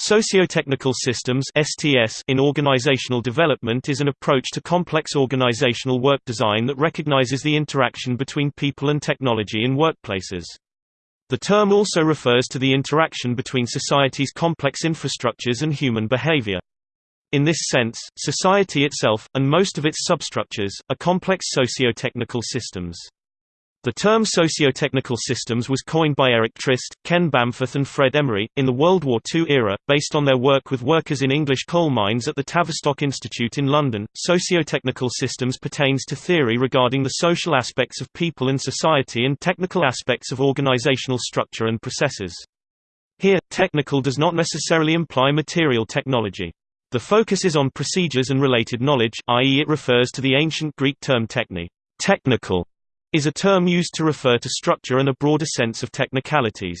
Sociotechnical systems (STS) in organizational development is an approach to complex organizational work design that recognizes the interaction between people and technology in workplaces. The term also refers to the interaction between society's complex infrastructures and human behavior. In this sense, society itself, and most of its substructures, are complex socio-technical systems. The term socio-technical systems was coined by Eric Trist, Ken Bamforth and Fred Emery, in the World War II era, based on their work with workers in English coal mines at the Tavistock Institute in London. Socio-technical systems pertains to theory regarding the social aspects of people and society and technical aspects of organizational structure and processes. Here, technical does not necessarily imply material technology. The focus is on procedures and related knowledge, i.e. it refers to the ancient Greek term techne, technical, is a term used to refer to structure and a broader sense of technicalities.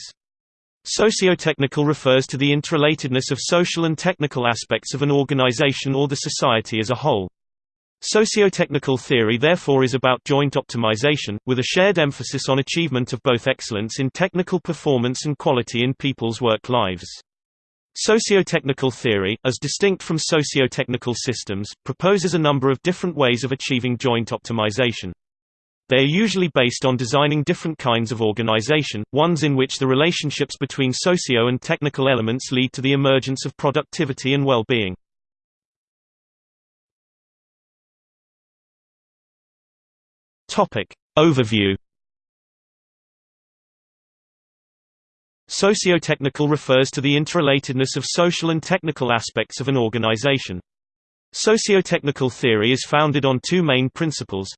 Sociotechnical refers to the interrelatedness of social and technical aspects of an organization or the society as a whole. Sociotechnical theory therefore is about joint optimization, with a shared emphasis on achievement of both excellence in technical performance and quality in people's work lives. Sociotechnical theory, as distinct from sociotechnical systems, proposes a number of different ways of achieving joint optimization. They are usually based on designing different kinds of organization, ones in which the relationships between socio and technical elements lead to the emergence of productivity and well-being. Topic. Overview Sociotechnical refers to the interrelatedness of social and technical aspects of an organization. Sociotechnical theory is founded on two main principles,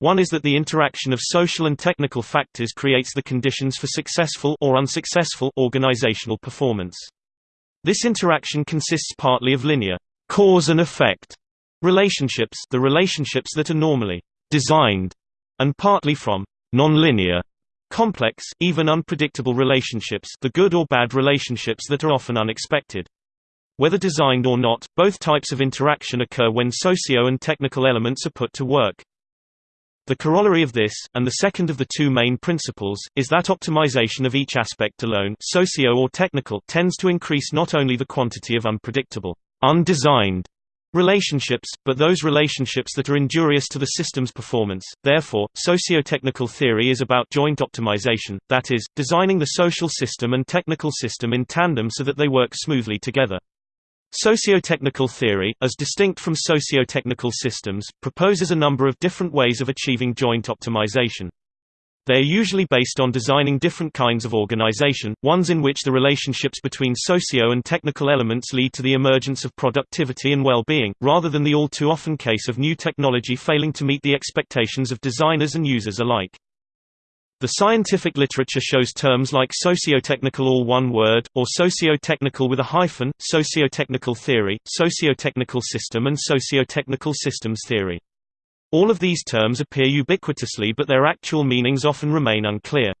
one is that the interaction of social and technical factors creates the conditions for successful or unsuccessful organizational performance. This interaction consists partly of linear cause and effect relationships, the relationships that are normally designed, and partly from nonlinear complex, even unpredictable relationships, the good or bad relationships that are often unexpected. Whether designed or not, both types of interaction occur when socio and technical elements are put to work. The corollary of this, and the second of the two main principles, is that optimization of each aspect alone socio or technical tends to increase not only the quantity of unpredictable, undesigned relationships, but those relationships that are injurious to the system's performance. Therefore, socio-technical theory is about joint optimization, that is, designing the social system and technical system in tandem so that they work smoothly together. Sociotechnical theory, as distinct from sociotechnical systems, proposes a number of different ways of achieving joint optimization. They are usually based on designing different kinds of organization, ones in which the relationships between socio and technical elements lead to the emergence of productivity and well-being, rather than the all too often case of new technology failing to meet the expectations of designers and users alike. The scientific literature shows terms like sociotechnical all one word, or socio-technical with a hyphen, sociotechnical theory, sociotechnical system and sociotechnical systems theory. All of these terms appear ubiquitously but their actual meanings often remain unclear.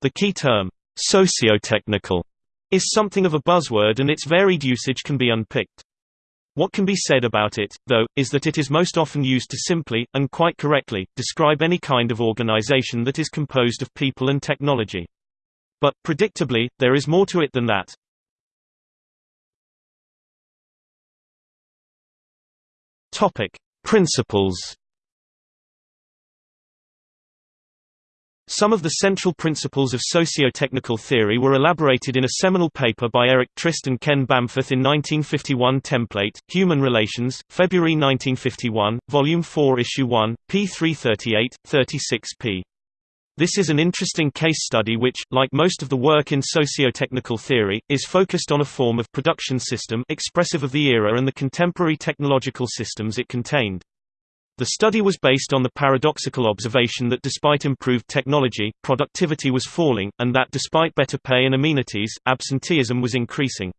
The key term, sociotechnical, is something of a buzzword and its varied usage can be unpicked. What can be said about it, though, is that it is most often used to simply, and quite correctly, describe any kind of organization that is composed of people and technology. But, predictably, there is more to it than that. Topic. Principles Some of the central principles of socio-technical theory were elaborated in a seminal paper by Eric Trist and Ken Bamforth in 1951 Template, Human Relations, February 1951, Volume 4 Issue 1, p. 338, 36p. This is an interesting case study which, like most of the work in socio-technical theory, is focused on a form of production system expressive of the era and the contemporary technological systems it contained. The study was based on the paradoxical observation that despite improved technology, productivity was falling, and that despite better pay and amenities, absenteeism was increasing.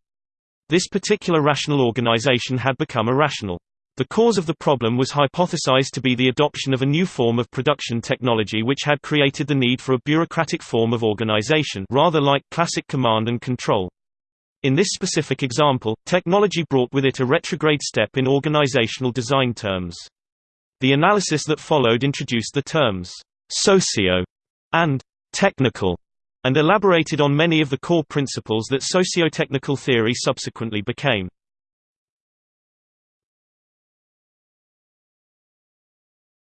This particular rational organization had become irrational. The cause of the problem was hypothesized to be the adoption of a new form of production technology which had created the need for a bureaucratic form of organization rather like classic command and control. In this specific example, technology brought with it a retrograde step in organizational design terms. The analysis that followed introduced the terms socio and technical and elaborated on many of the core principles that socio-technical theory subsequently became.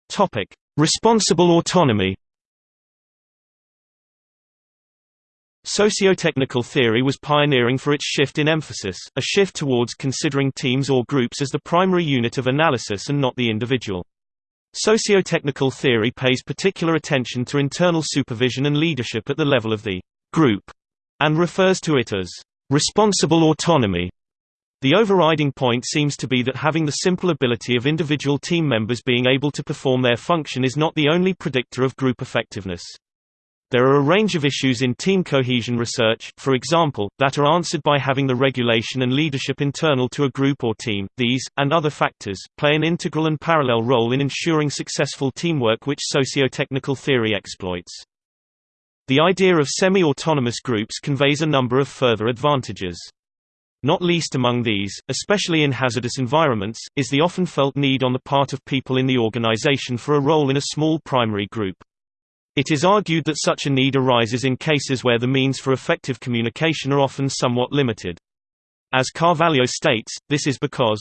Topic: Responsible autonomy. Socio-technical theory was pioneering for its shift in emphasis, a shift towards considering teams or groups as the primary unit of analysis and not the individual. Socio-technical theory pays particular attention to internal supervision and leadership at the level of the group, and refers to it as responsible autonomy. The overriding point seems to be that having the simple ability of individual team members being able to perform their function is not the only predictor of group effectiveness. There are a range of issues in team cohesion research, for example, that are answered by having the regulation and leadership internal to a group or team. These, and other factors, play an integral and parallel role in ensuring successful teamwork which socio-technical theory exploits. The idea of semi-autonomous groups conveys a number of further advantages. Not least among these, especially in hazardous environments, is the often felt need on the part of people in the organization for a role in a small primary group. It is argued that such a need arises in cases where the means for effective communication are often somewhat limited. As Carvalho states, this is because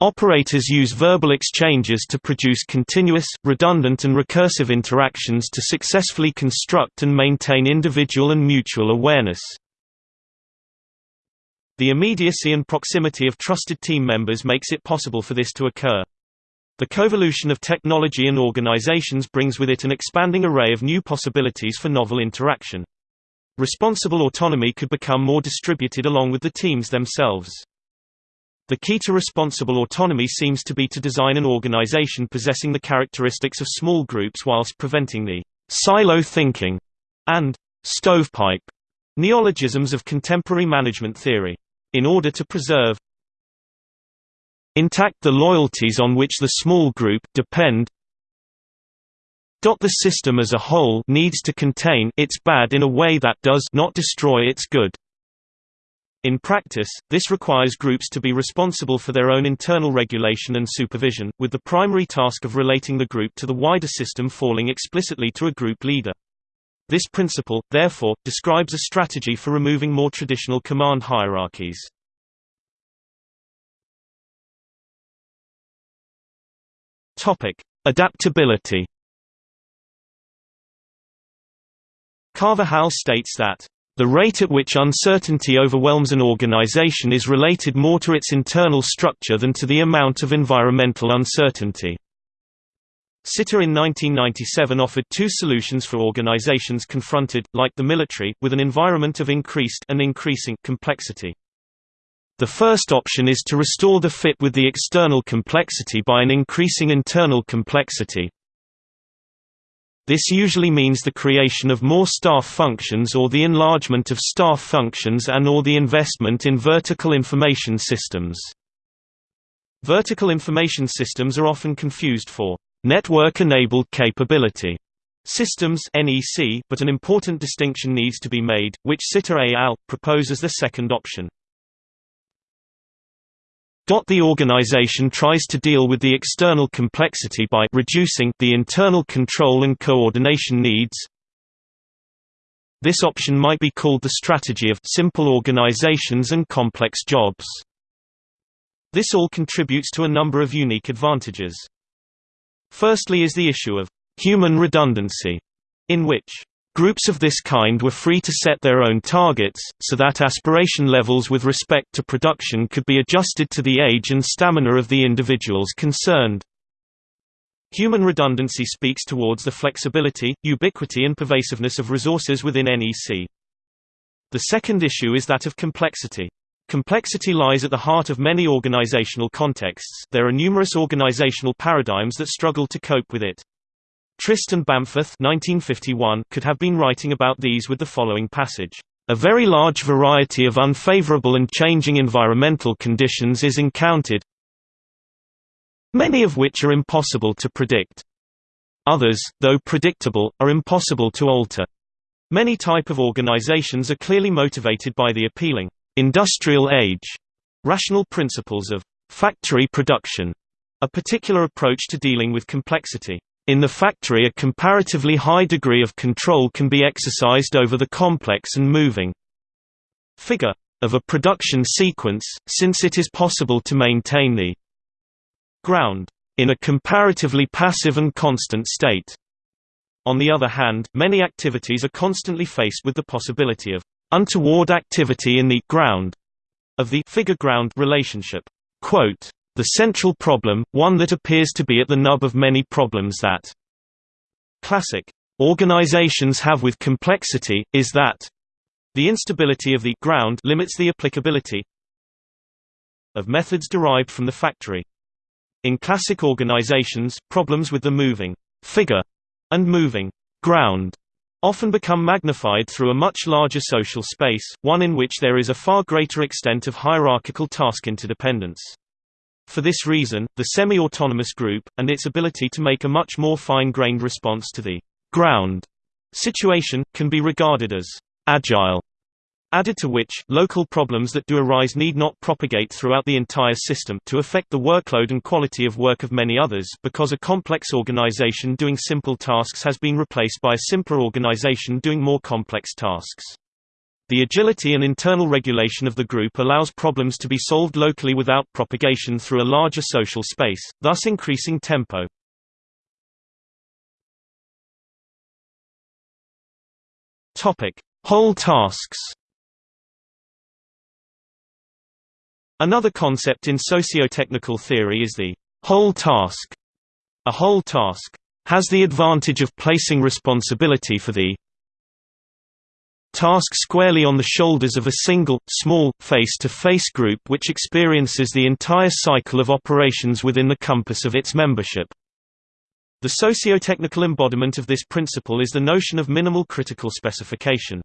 Operators use verbal exchanges to produce continuous, redundant and recursive interactions to successfully construct and maintain individual and mutual awareness. The immediacy and proximity of trusted team members makes it possible for this to occur. The coevolution of technology and organizations brings with it an expanding array of new possibilities for novel interaction. Responsible autonomy could become more distributed along with the teams themselves. The key to responsible autonomy seems to be to design an organization possessing the characteristics of small groups whilst preventing the silo thinking and stovepipe neologisms of contemporary management theory in order to preserve intact the loyalties on which the small group depend the system as a whole needs to contain its bad in a way that does not destroy its good. In practice, this requires groups to be responsible for their own internal regulation and supervision, with the primary task of relating the group to the wider system falling explicitly to a group leader. This principle, therefore, describes a strategy for removing more traditional command hierarchies. Adaptability Carvajal states that the rate at which uncertainty overwhelms an organization is related more to its internal structure than to the amount of environmental uncertainty. Sitter in 1997 offered two solutions for organizations confronted, like the military, with an environment of increased and increasing complexity. The first option is to restore the fit with the external complexity by an increasing internal complexity. This usually means the creation of more staff functions or the enlargement of staff functions and or the investment in vertical information systems. Vertical information systems are often confused for Network-enabled capability systems (NEC), but an important distinction needs to be made, which Sitter et al. propose as the second option. The organization tries to deal with the external complexity by reducing the internal control and coordination needs. This option might be called the strategy of simple organizations and complex jobs. This all contributes to a number of unique advantages. Firstly is the issue of human redundancy, in which Groups of this kind were free to set their own targets, so that aspiration levels with respect to production could be adjusted to the age and stamina of the individuals concerned. Human redundancy speaks towards the flexibility, ubiquity and pervasiveness of resources within NEC. The second issue is that of complexity. Complexity lies at the heart of many organizational contexts there are numerous organizational paradigms that struggle to cope with it. Trist and Bamforth 1951 could have been writing about these with the following passage. A very large variety of unfavorable and changing environmental conditions is encountered, many of which are impossible to predict. Others, though predictable, are impossible to alter. Many type of organizations are clearly motivated by the appealing industrial age rational principles of factory production, a particular approach to dealing with complexity. In the factory a comparatively high degree of control can be exercised over the complex and moving figure of a production sequence, since it is possible to maintain the ground in a comparatively passive and constant state. On the other hand, many activities are constantly faced with the possibility of untoward activity in the ground of the figure-ground relationship. Quote, the central problem, one that appears to be at the nub of many problems that classic organizations have with complexity, is that the instability of the ground limits the applicability of methods derived from the factory. In classic organizations, problems with the moving figure and moving ground often become magnified through a much larger social space, one in which there is a far greater extent of hierarchical task interdependence. For this reason, the semi-autonomous group, and its ability to make a much more fine-grained response to the ground situation, can be regarded as agile. Added to which, local problems that do arise need not propagate throughout the entire system to affect the workload and quality of work of many others because a complex organization doing simple tasks has been replaced by a simpler organization doing more complex tasks. The agility and internal regulation of the group allows problems to be solved locally without propagation through a larger social space, thus increasing tempo. Whole tasks. Another concept in socio-technical theory is the whole task. A whole task has the advantage of placing responsibility for the task squarely on the shoulders of a single, small, face-to-face -face group which experiences the entire cycle of operations within the compass of its membership. The socio-technical embodiment of this principle is the notion of minimal critical specification.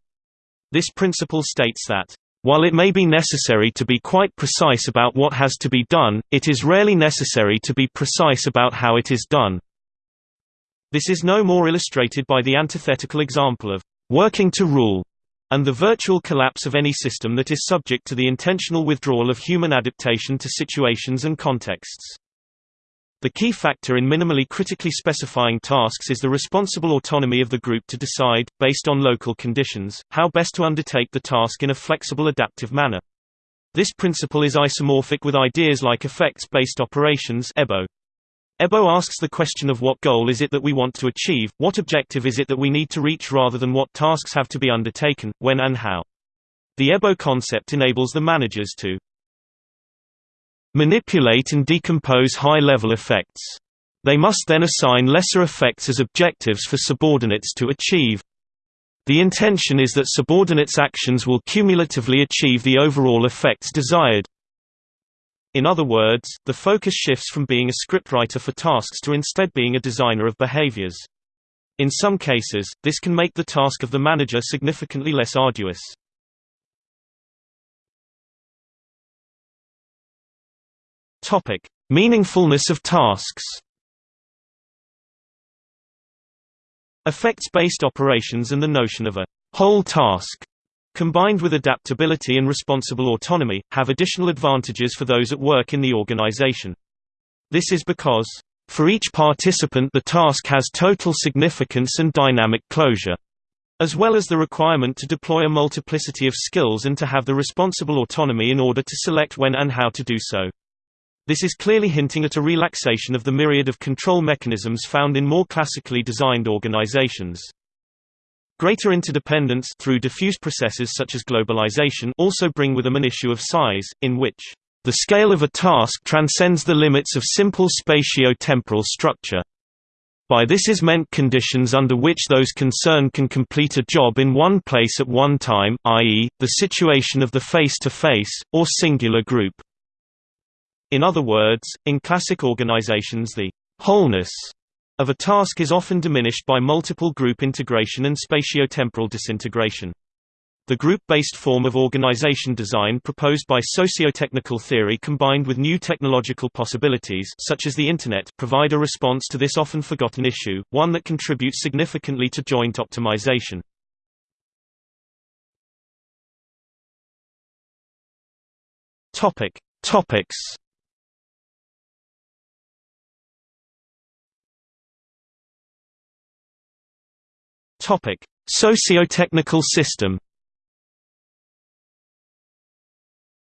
This principle states that, while it may be necessary to be quite precise about what has to be done, it is rarely necessary to be precise about how it is done. This is no more illustrated by the antithetical example of working to rule and the virtual collapse of any system that is subject to the intentional withdrawal of human adaptation to situations and contexts. The key factor in minimally critically specifying tasks is the responsible autonomy of the group to decide, based on local conditions, how best to undertake the task in a flexible adaptive manner. This principle is isomorphic with ideas like effects-based operations EBO. Ebo asks the question of what goal is it that we want to achieve, what objective is it that we need to reach rather than what tasks have to be undertaken, when and how. The Ebo concept enables the managers to manipulate and decompose high-level effects. They must then assign lesser effects as objectives for subordinates to achieve. The intention is that subordinates' actions will cumulatively achieve the overall effects desired. In other words, the focus shifts from being a scriptwriter for tasks to instead being a designer of behaviors. In some cases, this can make the task of the manager significantly less arduous. Topic: Meaningfulness of tasks. Effects-based operations and the notion of a whole task combined with adaptability and responsible autonomy, have additional advantages for those at work in the organization. This is because, for each participant the task has total significance and dynamic closure, as well as the requirement to deploy a multiplicity of skills and to have the responsible autonomy in order to select when and how to do so. This is clearly hinting at a relaxation of the myriad of control mechanisms found in more classically designed organizations. Greater interdependence through diffuse processes such as globalization also bring with them an issue of size, in which the scale of a task transcends the limits of simple spatio-temporal structure. By this is meant conditions under which those concerned can complete a job in one place at one time, i.e., the situation of the face-to-face, -face, or singular group. In other words, in classic organizations the wholeness of a task is often diminished by multiple group integration and spatiotemporal disintegration. The group-based form of organization design proposed by socio-technical theory combined with new technological possibilities such as the Internet provide a response to this often forgotten issue, one that contributes significantly to joint optimization. Topic. Topics Topic: Socio-technical system.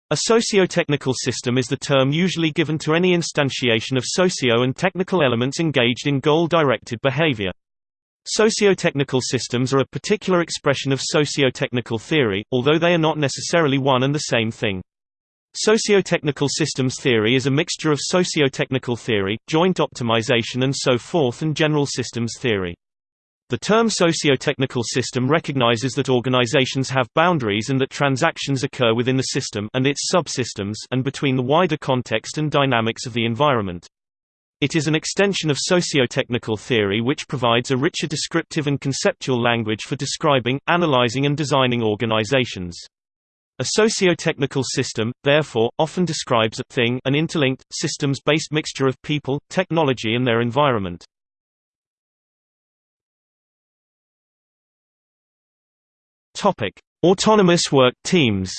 A socio-technical system is the term usually given to any instantiation of socio and technical elements engaged in goal-directed behavior. Socio-technical systems are a particular expression of socio-technical theory, although they are not necessarily one and the same thing. Socio-technical systems theory is a mixture of socio-technical theory, joint optimization and so forth and general systems theory. The term socio-technical system recognizes that organizations have boundaries and that transactions occur within the system and its subsystems and between the wider context and dynamics of the environment. It is an extension of socio-technical theory which provides a richer descriptive and conceptual language for describing, analyzing and designing organizations. A socio-technical system, therefore, often describes a thing an interlinked, systems-based mixture of people, technology and their environment. Topic: Autonomous work teams.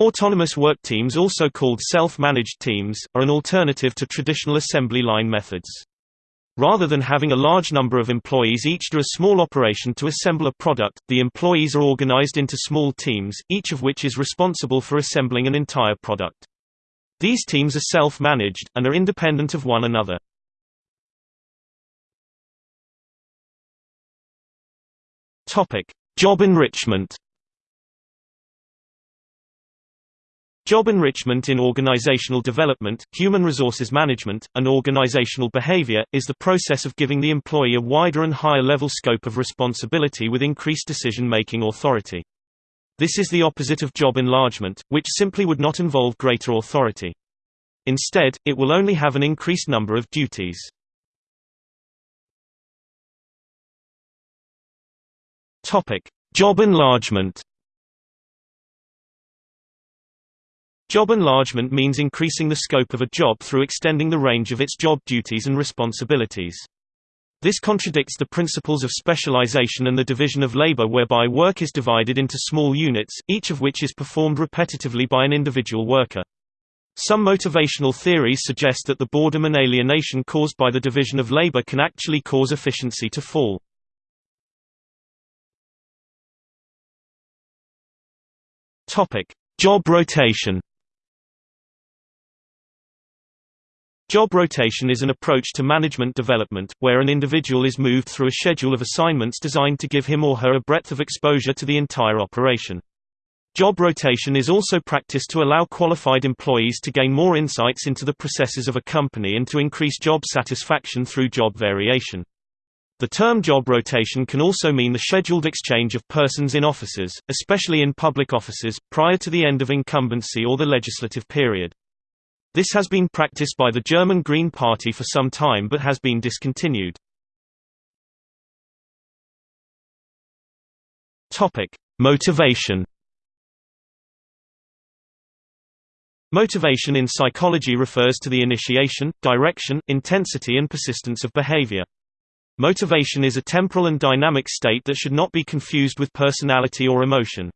Autonomous work teams also called self-managed teams, are an alternative to traditional assembly line methods. Rather than having a large number of employees each do a small operation to assemble a product, the employees are organized into small teams, each of which is responsible for assembling an entire product. These teams are self-managed, and are independent of one another. Topic: Job enrichment. Job enrichment in organizational development, human resources management, and organizational behavior, is the process of giving the employee a wider and higher level scope of responsibility with increased decision-making authority. This is the opposite of job enlargement, which simply would not involve greater authority. Instead, it will only have an increased number of duties. Topic: Job enlargement. Job enlargement means increasing the scope of a job through extending the range of its job duties and responsibilities. This contradicts the principles of specialization and the division of labor whereby work is divided into small units, each of which is performed repetitively by an individual worker. Some motivational theories suggest that the boredom and alienation caused by the division of labor can actually cause efficiency to fall. Topic: Job rotation. Job rotation is an approach to management development, where an individual is moved through a schedule of assignments designed to give him or her a breadth of exposure to the entire operation. Job rotation is also practiced to allow qualified employees to gain more insights into the processes of a company and to increase job satisfaction through job variation. The term job rotation can also mean the scheduled exchange of persons in offices, especially in public offices, prior to the end of incumbency or the legislative period. This has been practiced by the German Green Party for some time but has been discontinued. Motivation Motivation in psychology refers to the initiation, direction, intensity and persistence of behavior. Motivation is a temporal and dynamic state that should not be confused with personality or emotion.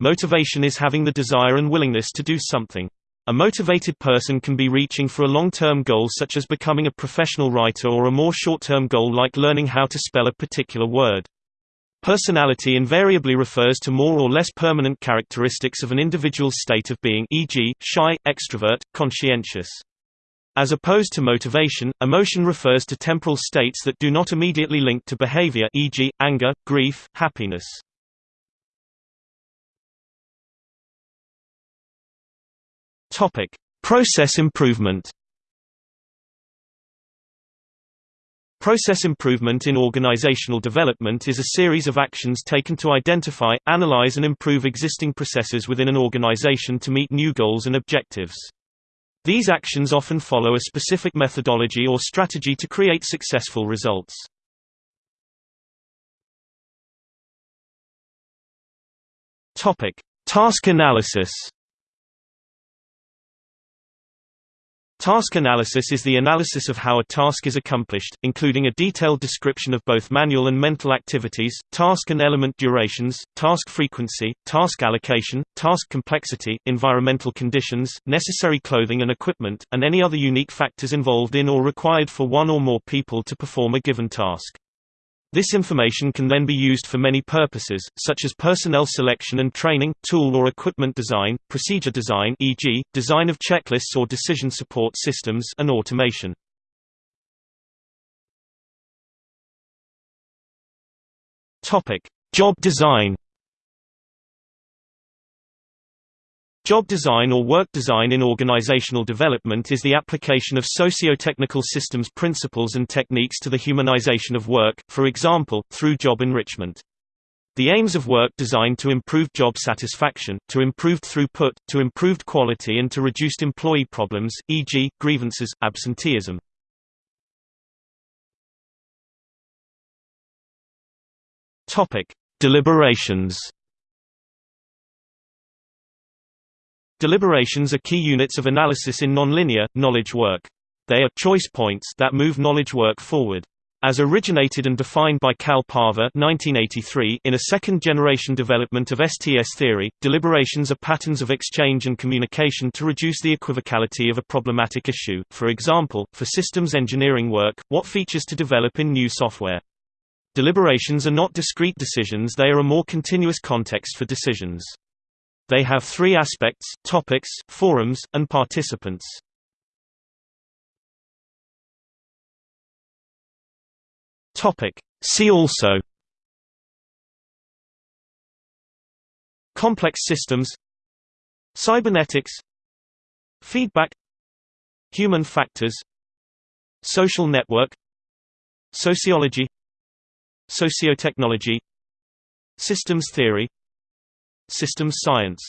Motivation is having the desire and willingness to do something. A motivated person can be reaching for a long-term goal such as becoming a professional writer or a more short-term goal like learning how to spell a particular word. Personality invariably refers to more or less permanent characteristics of an individual's state of being e.g., shy, extrovert, conscientious. As opposed to motivation, emotion refers to temporal states that do not immediately link to behavior e.g., anger, grief, happiness. Process improvement Process improvement in organizational development is a series of actions taken to identify, analyze and improve existing processes within an organization to meet new goals and objectives. These actions often follow a specific methodology or strategy to create successful results. Task analysis. Task analysis is the analysis of how a task is accomplished, including a detailed description of both manual and mental activities, task and element durations, task frequency, task allocation, task complexity, environmental conditions, necessary clothing and equipment, and any other unique factors involved in or required for one or more people to perform a given task. This information can then be used for many purposes, such as personnel selection and training, tool or equipment design, procedure design e.g., design of checklists or decision support systems and automation. Job design Job design or work design in organizational development is the application of socio-technical systems principles and techniques to the humanization of work, for example, through job enrichment. The aims of work design to improve job satisfaction, to improved throughput, to improved quality and to reduced employee problems, e.g., grievances, absenteeism. Deliberations Deliberations are key units of analysis in nonlinear, knowledge work. They are choice points that move knowledge work forward. As originated and defined by Karl Pava 1983 in a second-generation development of STS theory, deliberations are patterns of exchange and communication to reduce the equivocality of a problematic issue, for example, for systems engineering work, what features to develop in new software. Deliberations are not discrete decisions they are a more continuous context for decisions. They have three aspects, topics, forums, and participants. See also Complex systems Cybernetics Feedback Human factors Social network Sociology Sociotechnology Systems theory Systems science